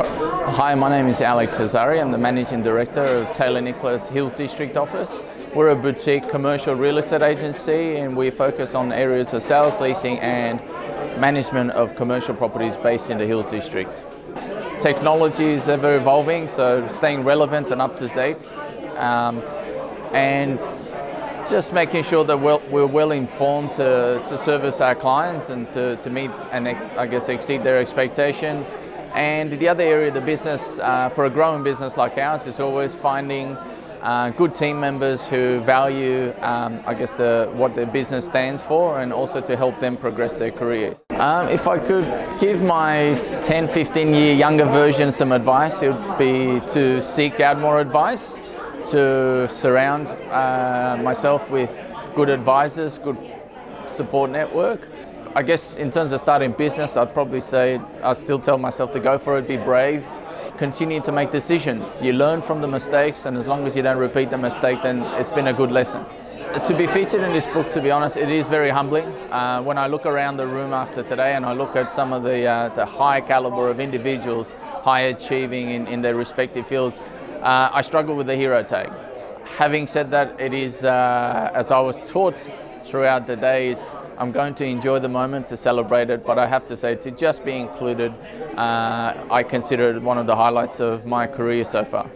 Hi, my name is Alex Hazari. I'm the Managing Director of Taylor Nicholas Hills District Office. We're a boutique commercial real estate agency and we focus on areas of sales, leasing and management of commercial properties based in the Hills District. Technology is ever evolving, so staying relevant and up to date. Um, and just making sure that we're, we're well informed to, to service our clients and to, to meet and I guess exceed their expectations. And the other area of the business, uh, for a growing business like ours, is always finding uh, good team members who value, um, I guess, the, what the business stands for and also to help them progress their careers. Um, if I could give my 10, 15 year younger version some advice, it would be to seek out more advice, to surround uh, myself with good advisors, good support network. I guess in terms of starting business, I'd probably say I still tell myself to go for it, be brave, continue to make decisions. You learn from the mistakes and as long as you don't repeat the mistake, then it's been a good lesson. To be featured in this book, to be honest, it is very humbling. Uh, when I look around the room after today and I look at some of the, uh, the high caliber of individuals, high achieving in, in their respective fields, uh, I struggle with the hero tag. Having said that, it is, uh, as I was taught throughout the days, I'm going to enjoy the moment to celebrate it, but I have to say to just be included, uh, I consider it one of the highlights of my career so far.